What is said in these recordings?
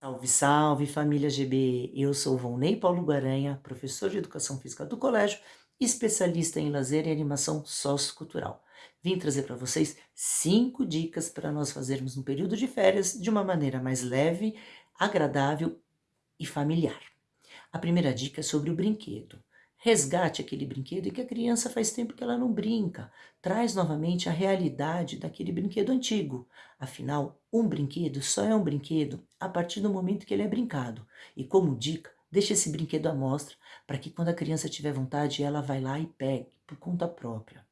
Salve, salve família GB! Eu sou Volney Paulo Guaranha, professor de Educação Física do Colégio, especialista em lazer e animação sociocultural. Vim trazer para vocês cinco dicas para nós fazermos um período de férias de uma maneira mais leve, agradável e familiar. A primeira dica é sobre o brinquedo. Resgate aquele brinquedo e que a criança faz tempo que ela não brinca. Traz novamente a realidade daquele brinquedo antigo. Afinal, um brinquedo só é um brinquedo a partir do momento que ele é brincado. E como dica, deixe esse brinquedo à mostra para que quando a criança tiver vontade, ela vai lá e pegue por conta própria.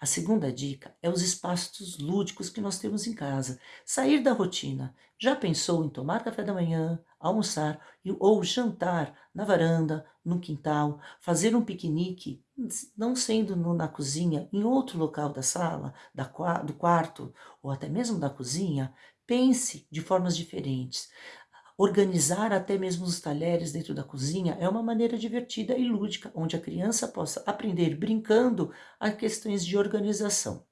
A segunda dica é os espaços lúdicos que nós temos em casa. Sair da rotina. Já pensou em tomar café da manhã, almoçar ou jantar na varanda, no quintal, fazer um piquenique, não sendo no, na cozinha, em outro local da sala, da, do quarto ou até mesmo da cozinha? Pense de formas diferentes. Organizar até mesmo os talheres dentro da cozinha é uma maneira divertida e lúdica, onde a criança possa aprender brincando a questões de organização.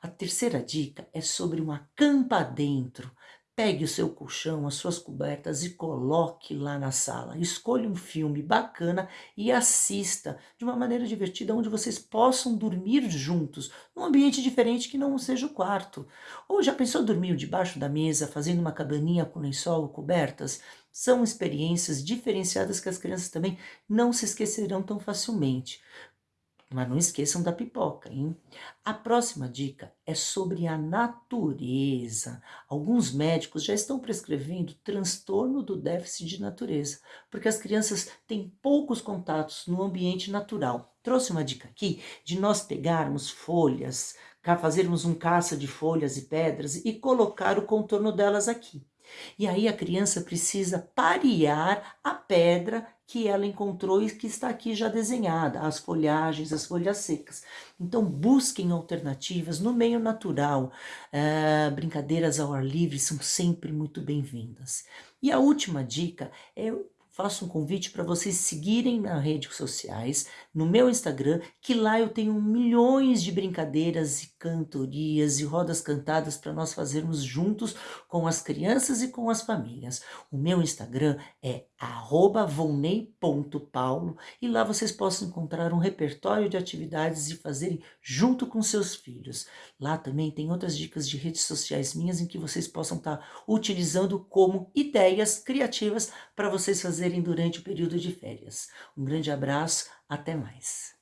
A terceira dica é sobre uma campa dentro. Pegue o seu colchão, as suas cobertas e coloque lá na sala. Escolha um filme bacana e assista de uma maneira divertida, onde vocês possam dormir juntos, num ambiente diferente que não seja o quarto. Ou já pensou dormir debaixo da mesa, fazendo uma cabaninha com lençol ou cobertas? São experiências diferenciadas que as crianças também não se esquecerão tão facilmente. Mas não esqueçam da pipoca, hein? A próxima dica é sobre a natureza. Alguns médicos já estão prescrevendo transtorno do déficit de natureza, porque as crianças têm poucos contatos no ambiente natural. Trouxe uma dica aqui de nós pegarmos folhas, fazermos um caça de folhas e pedras e colocar o contorno delas aqui. E aí a criança precisa parear a pedra que ela encontrou e que está aqui já desenhada, as folhagens, as folhas secas. Então busquem alternativas no meio natural, uh, brincadeiras ao ar livre são sempre muito bem-vindas. E a última dica é faço um convite para vocês seguirem nas redes sociais, no meu Instagram, que lá eu tenho milhões de brincadeiras e cantorias e rodas cantadas para nós fazermos juntos com as crianças e com as famílias. O meu Instagram é @vonei.paulo e lá vocês possam encontrar um repertório de atividades e fazerem junto com seus filhos. Lá também tem outras dicas de redes sociais minhas em que vocês possam estar tá utilizando como ideias criativas para vocês fazerem durante o período de férias. Um grande abraço, até mais.